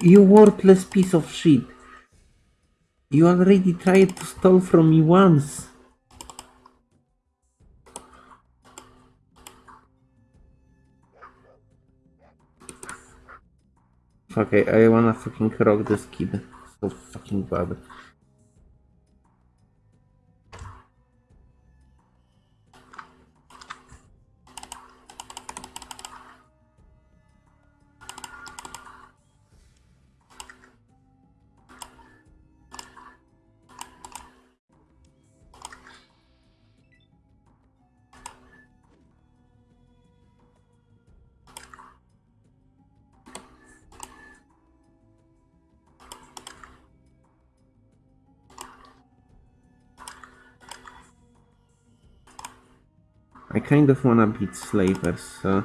You worthless piece of shit. You already tried to steal from me once. Okay, I wanna fucking rock this kid. So fucking bad. Kind of wanna beat slavers, so...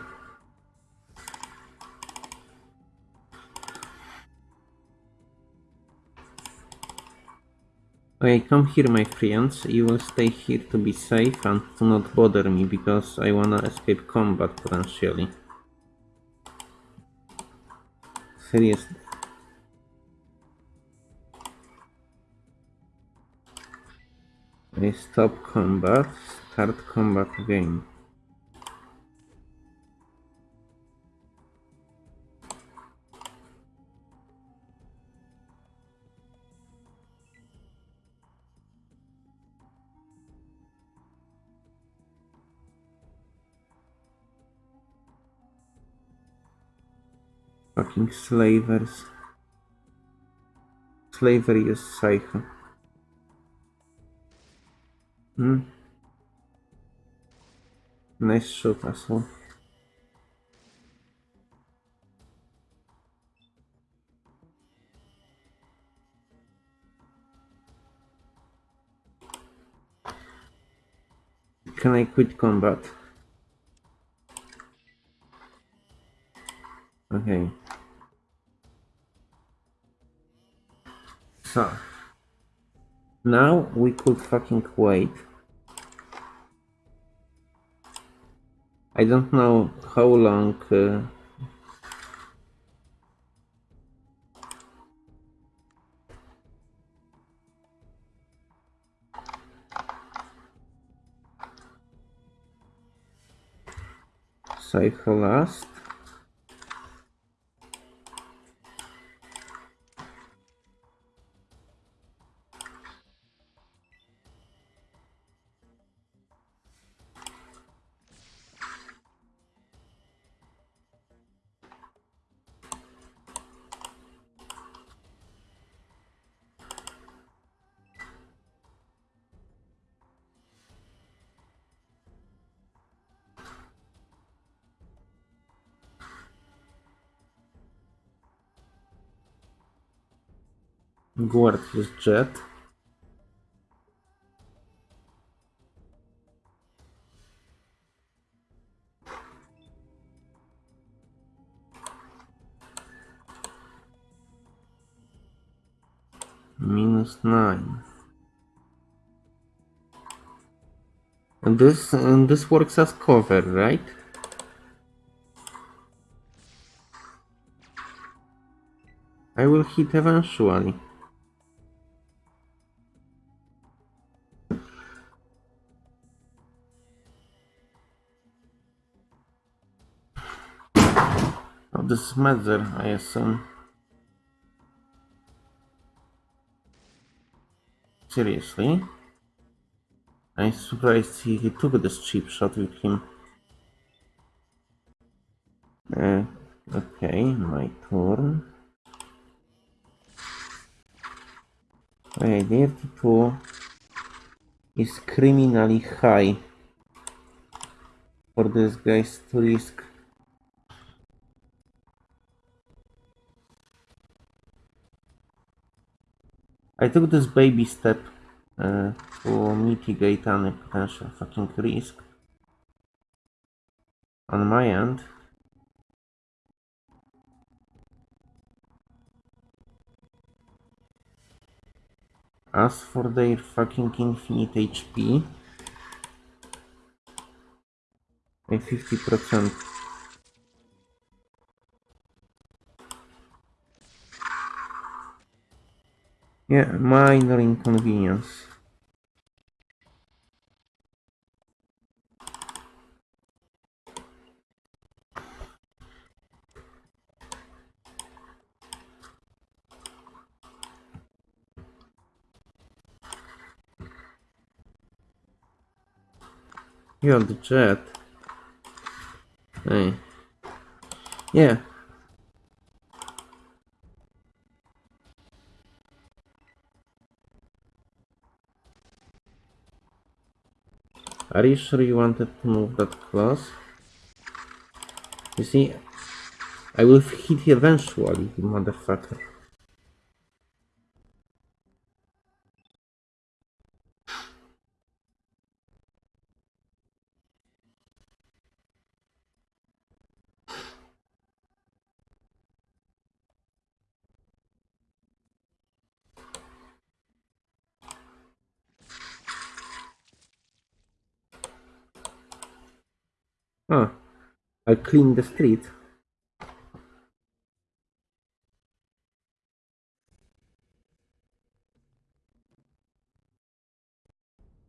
Okay, come here my friends, you will stay here to be safe and to not bother me because I wanna escape combat potentially. Seriously. Stop combat, start combat again. Fucking slavers. Slavery is psycho. Hmm? Nice shot, asshole. Can I quit combat? Okay. Now we could fucking wait. I don't know how long uh, cycle last. Guard his jet. Minus nine. And this and this works as cover, right? I will hit eventually. This is Metzger, I assume. Seriously? I'm surprised he, he took this cheap shot with him. Uh, okay, my turn. Okay, 32 is criminally high for this guys to risk. I took this baby step uh, to mitigate any potential fucking risk. On my end. As for their fucking infinite HP, a 50% Yeah, minor inconvenience. You're the jet. Hey. Yeah. Are you sure you wanted to move that close? You see, I will hit you eventually, motherfucker. Oh, I clean the street.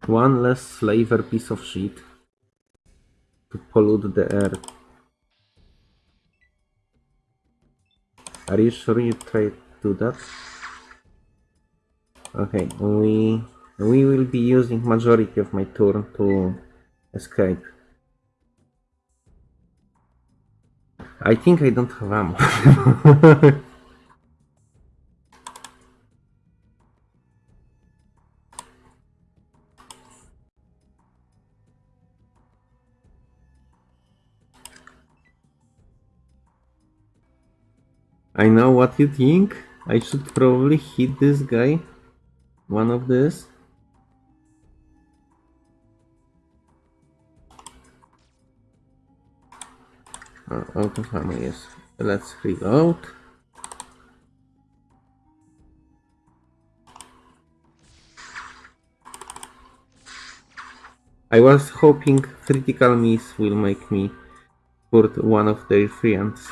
One less slaver piece of shit to pollute the air. Are you sure you try to do that? Okay, we we will be using majority of my turn to escape. I think I don't have ammo. I know what you think. I should probably hit this guy. One of this. Uh, Ammo, yes. Let's reload. I was hoping critical miss will make me hurt one of their friends.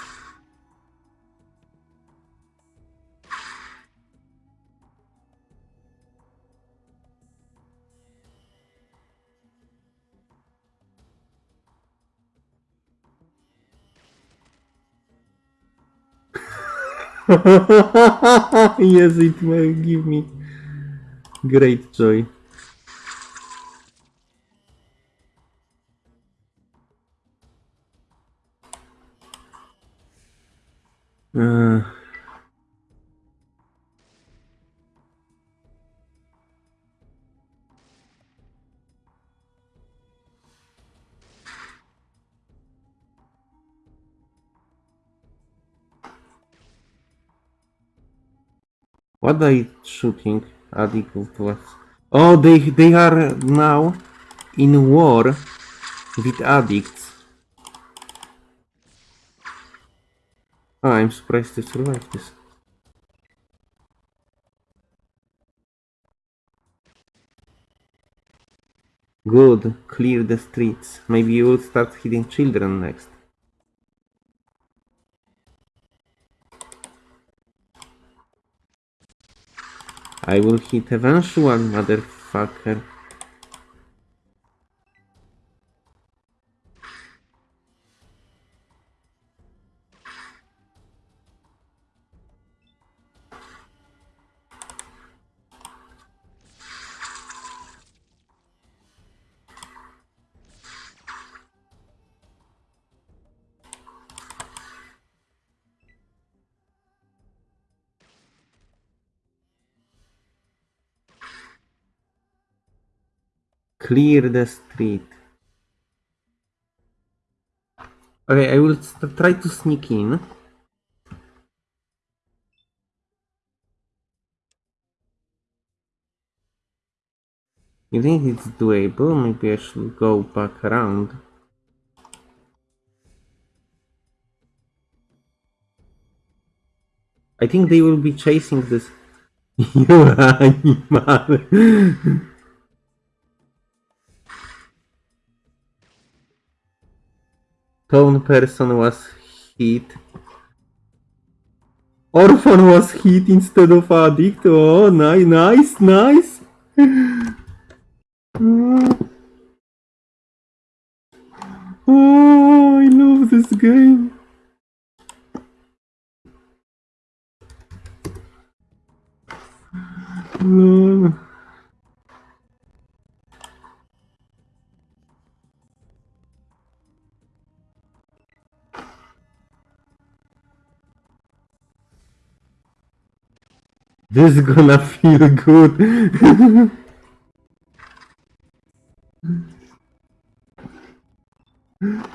Yes, it will give me great joy. Uh, are they shooting at equal to us? Oh, they they are now in war with addicts. Oh, I'm surprised to survive this. Good, clear the streets. Maybe you will start hitting children next. I will hit eventual, motherfucker. Clear the street. Okay, I will try to sneak in. You think it's doable? Maybe I should go back around. I think they will be chasing this. you animal! Tone person was hit. Orphan was hit instead of addict. Oh, nice, nice, nice. Oh, I love this game. No. This is gonna feel good.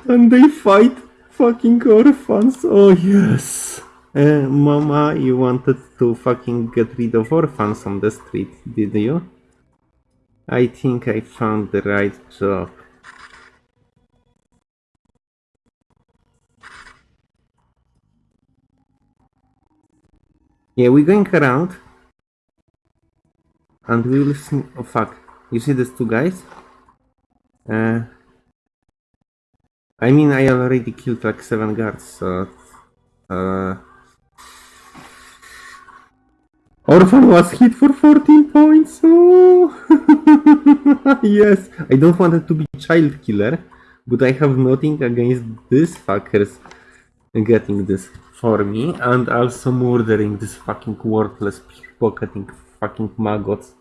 and they fight fucking orphans. Oh yes. Uh, Mama, you wanted to fucking get rid of orphans on the street, did you? I think I found the right job. Yeah, we're going around. And we will see. Oh fuck. You see these two guys? Uh, I mean, I already killed like seven guards, so. Uh, Orphan was hit for 14 points. Oh, yes. I don't want it to be child killer, but I have nothing against these fuckers getting this for me and also murdering this fucking worthless pickpocketing fucking maggots.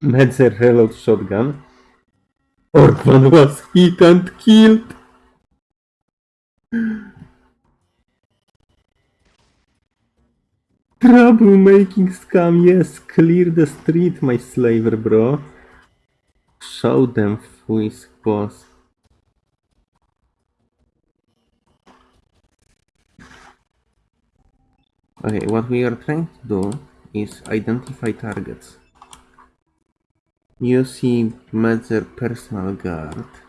Metzger reload shotgun. Orphan was hit and killed. Troublemaking scam, yes, clear the street, my slaver bro. Show them who is boss. Okay, what we are trying to do is identify targets. See Metzger personal guard.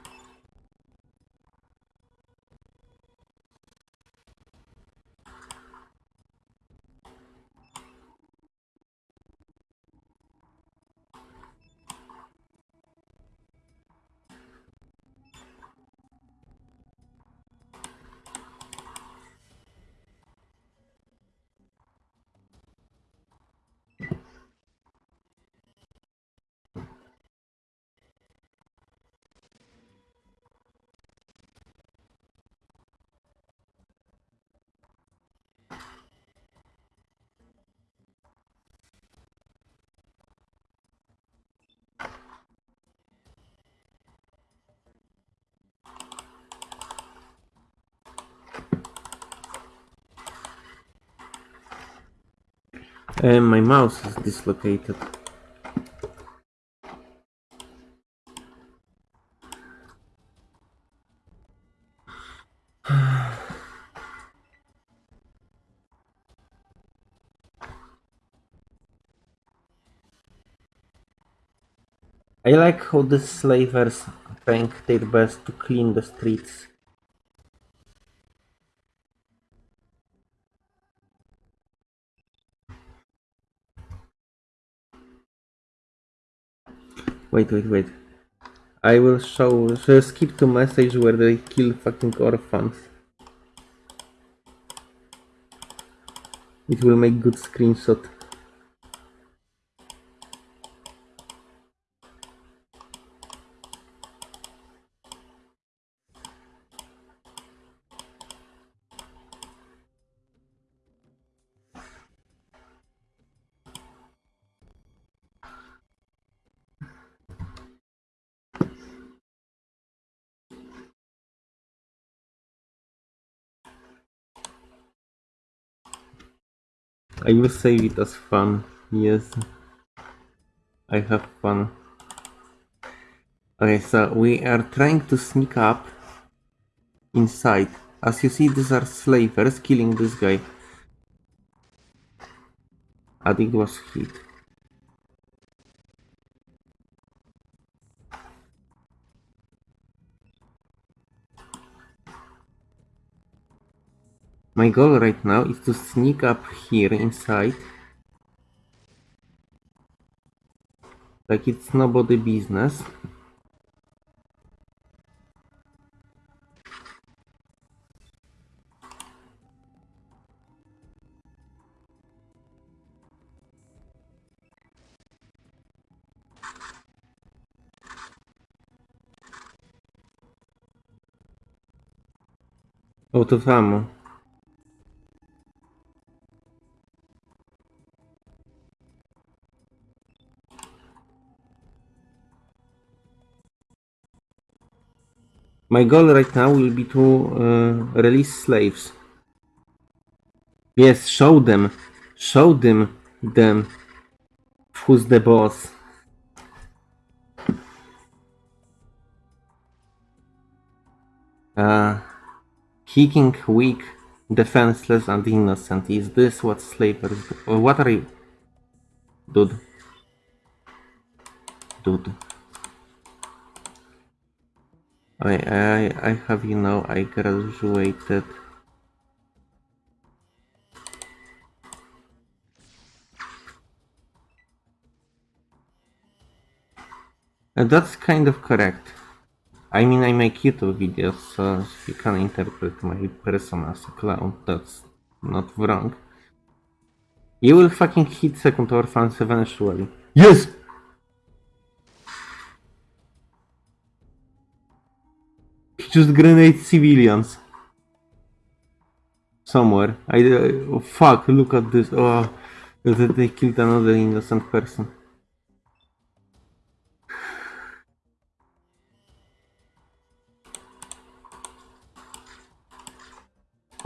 Uh, my mouse is dislocated. I like how the slavers trying their best to clean the streets. Wait, wait, wait. I will show, so skip to message where they kill fucking orphans. It will make good screenshot. I will save it as fun. Yes. I have fun. Okay, so we are trying to sneak up inside. As you see, these are slavers killing this guy. Addict was hit. My goal right now is to sneak up here inside. Like it's nobody business. Out of. My goal right now will be to uh, release slaves. Yes, show them. Show them them. Who's the boss? Uh, kicking weak, defenseless, and innocent. Is this what slavery? Or what are you? Dude. Dude. I, I, I have, you know, I graduated. That's kind of correct. I mean, I make YouTube videos, so you can interpret my persona as a clown. That's not wrong. You will fucking hit second orphans eventually. Yes! Just grenade civilians. Somewhere. I. Uh, oh, fuck, look at this. Oh, they killed another innocent person.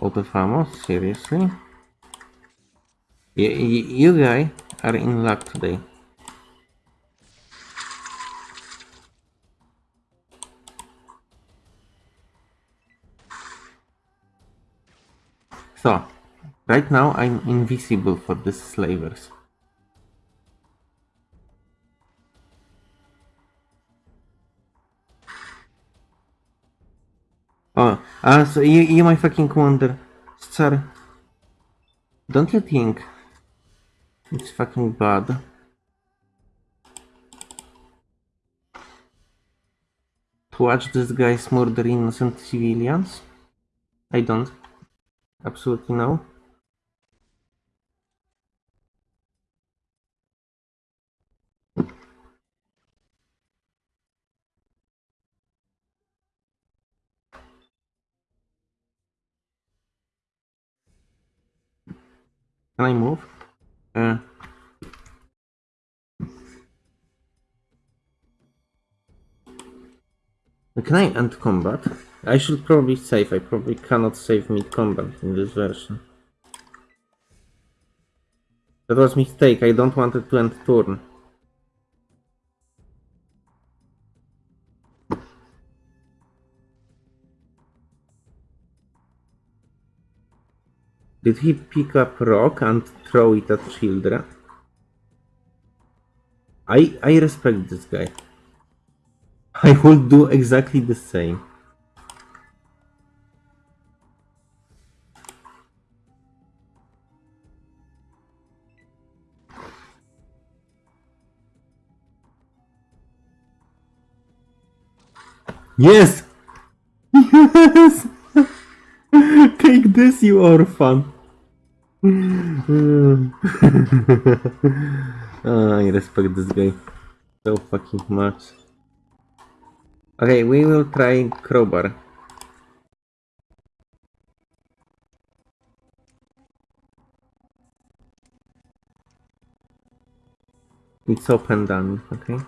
Out of ammo? Seriously? You, you guys are in luck today. So, right now I'm invisible for these slavers. Oh, uh, so you, you might fucking wonder, sir, don't you think it's fucking bad? To watch these guys murder innocent civilians? I don't. Absolutely no. Can I move? Uh. Can I end combat? I should probably save. I probably cannot save mid combat in this version. That was mistake. I don't want it to end turn. Did he pick up rock and throw it at children? I I respect this guy. I would do exactly the same. Yes! Yes! Take this, you orphan! Ah, I respect this guy so fucking much. Okay, we will try crowbar. It's open done, okay?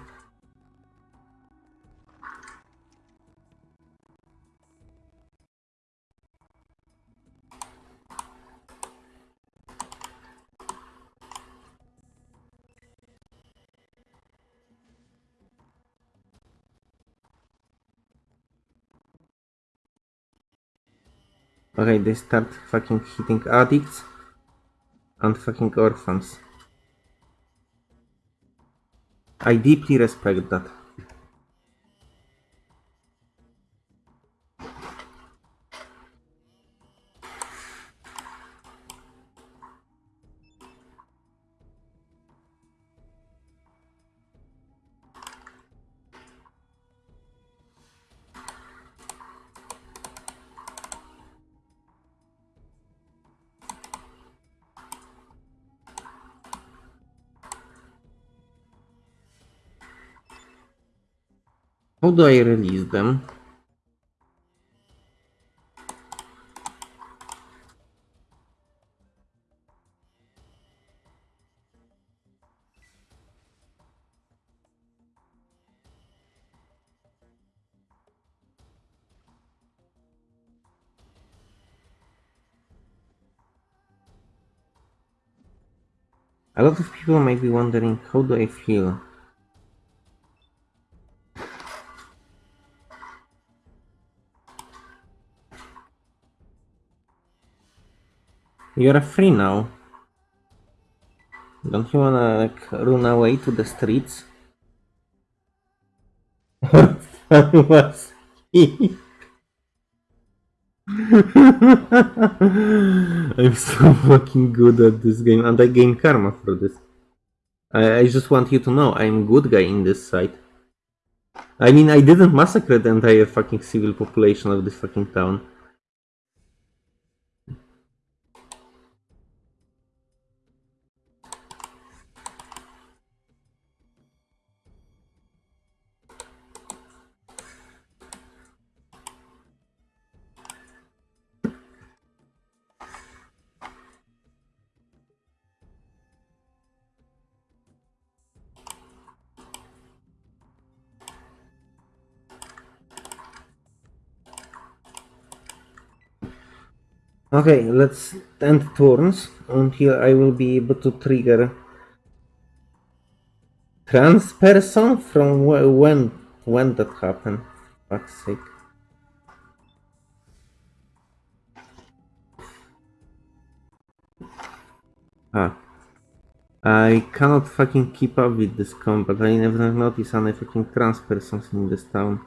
Okay, they start fucking hitting addicts and fucking orphans. I deeply respect that. How do I release them? A lot of people might be wondering how do I feel You're free now. Don't you wanna like run away to the streets? That was he. I'm so fucking good at this game and I gain karma for this. I, I just want you to know I'm good guy in this site. I mean I didn't massacre the entire fucking civil population of this fucking town. Okay, let's end turns until I will be able to trigger trans person from wh- when when that happened. Fuck's sake. Ah. I cannot fucking keep up with this combat. I never noticed any fucking trans persons in this town.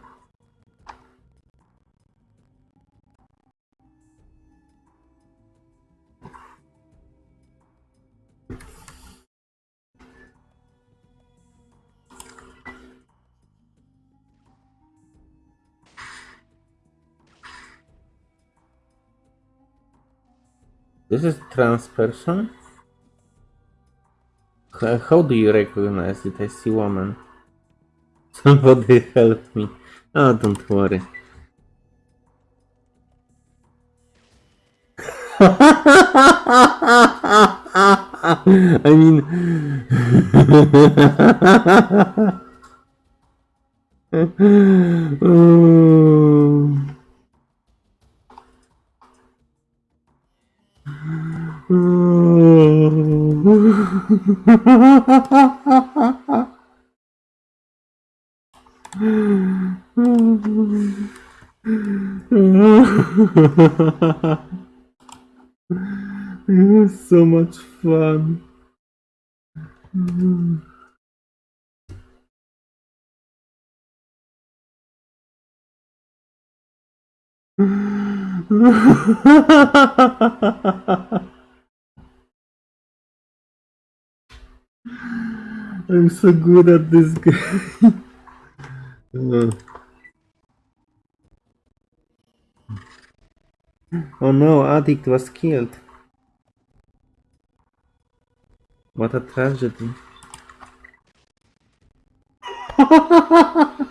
This is trans person? H- How do you recognize it? I see woman. Somebody help me. Oh, don't worry. I mean... Oh. It was so much fun. I'm so good at this game. Uh. Oh no, Addict was killed. What a tragedy.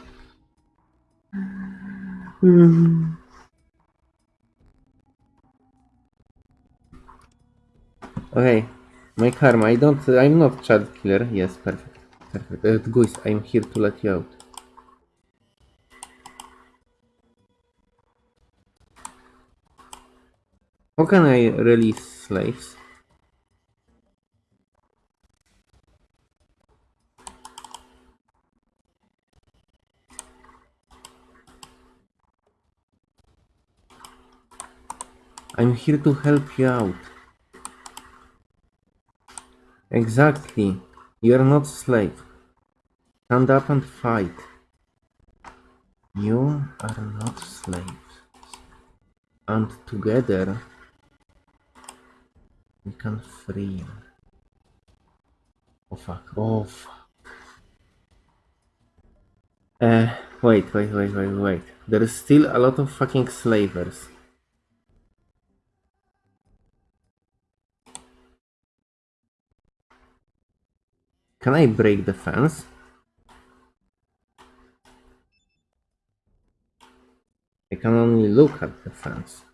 Okay, my karma. I don't. I'm not child killer. Yes, perfect. Perfect. Uh, Guys, I'm here to let you out. How can I release slaves? I'm here to help you out. Exactly. You are not slave. Stand up and fight. You are not slaves. And together we can free. Oh fuck. Oh fuck. Uh, wait, wait, wait, wait, wait. There is still a lot of fucking slavers. Can I break the fence? I can only look at the fence.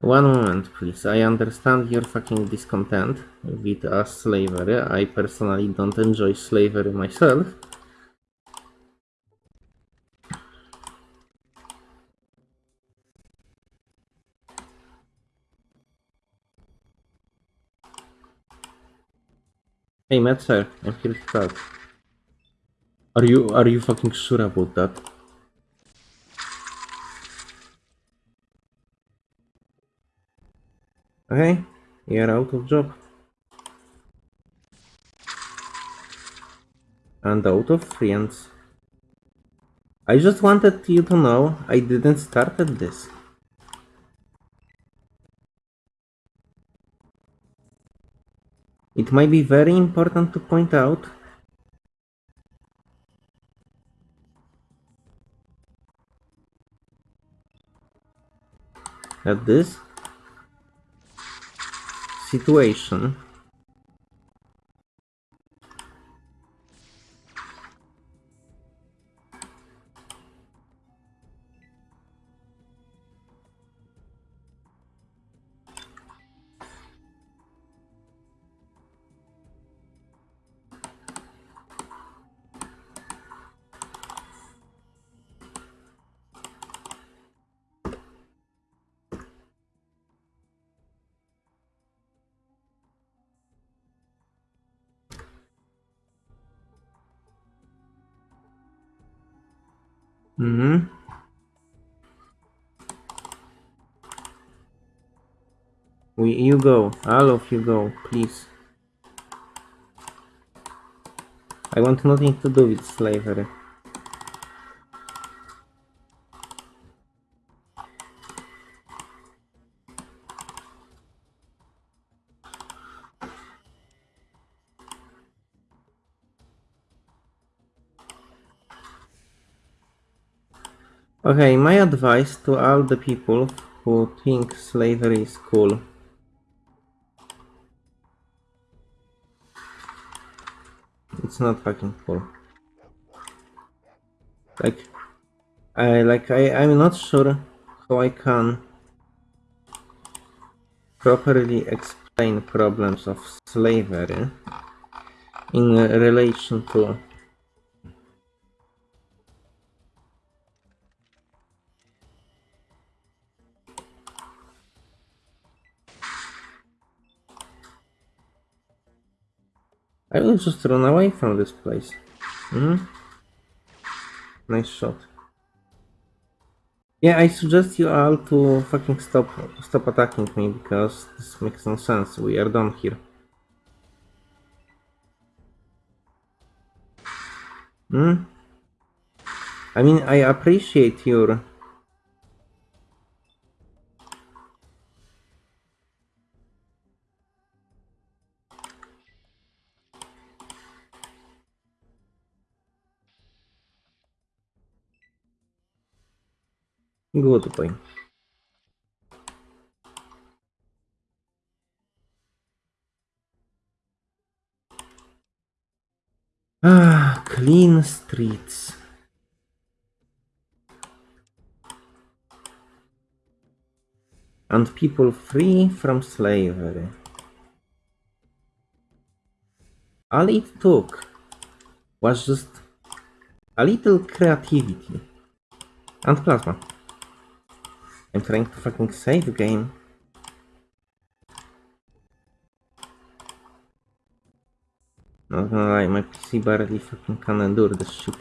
One moment, please. I understand your fucking discontent with us slavery. I personally don't enjoy slavery myself. Hey, Matt, sir, I'm here to talk. Are you are you fucking sure about that? Okay, you're out of job. And out of friends. I just wanted you to know I didn't start at this. It might be very important to point out that this situation Mm-hmm. We, you go. All of you go, please. I want nothing to do with slavery. Okay, my advice to all the people who think slavery is cool. It's not fucking cool. Like, I like I I'm not sure how I can properly explain problems of slavery in relation to I will just run away from this place. hmm Nice shot. Yeah, I suggest you all to fucking stop stop attacking me because this makes no sense. We are done here. Hmm? I mean, I appreciate your Good boy. Ah, clean streets. And people free from slavery. All it took was just a little creativity and plasma. I'm trying to fucking save the game. Not gonna lie, my PC barely fucking can endure this shit.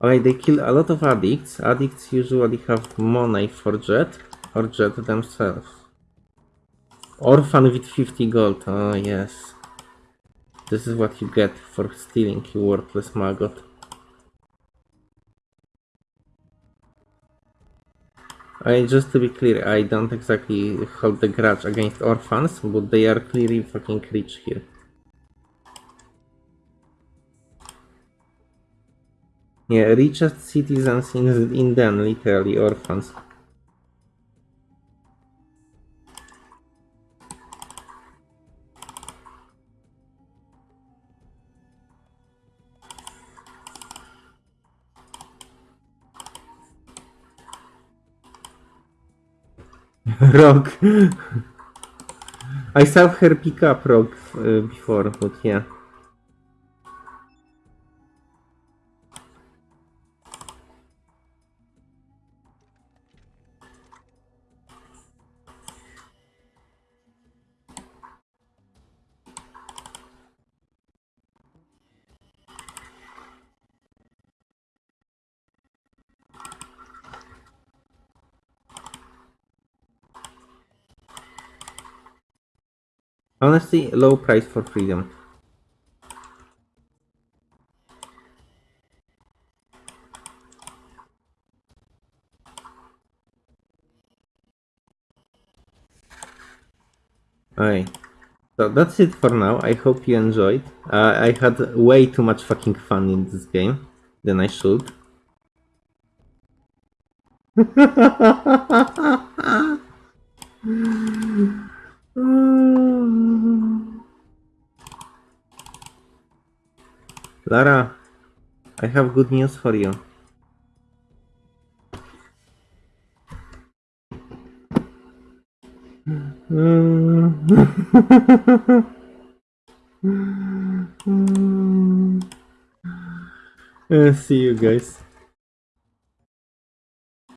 Okay, they kill a lot of addicts. Addicts usually have money for Jet or Jet themselves. Orphan with 50 gold. Oh yes. This is what you get for stealing, you worthless maggot. I, just to be clear, I don't exactly hold the grudge against orphans, but they are clearly fucking rich here. Yeah, richest citizens in, in them, literally orphans. Rock. I saw her pick up Rock uh, before, but yeah. Honestly, low price for freedom. Alright. So that's it for now. I hope you enjoyed. Uh, I had way too much fucking fun in this game than I should. Lara, I have good news for you. See you guys.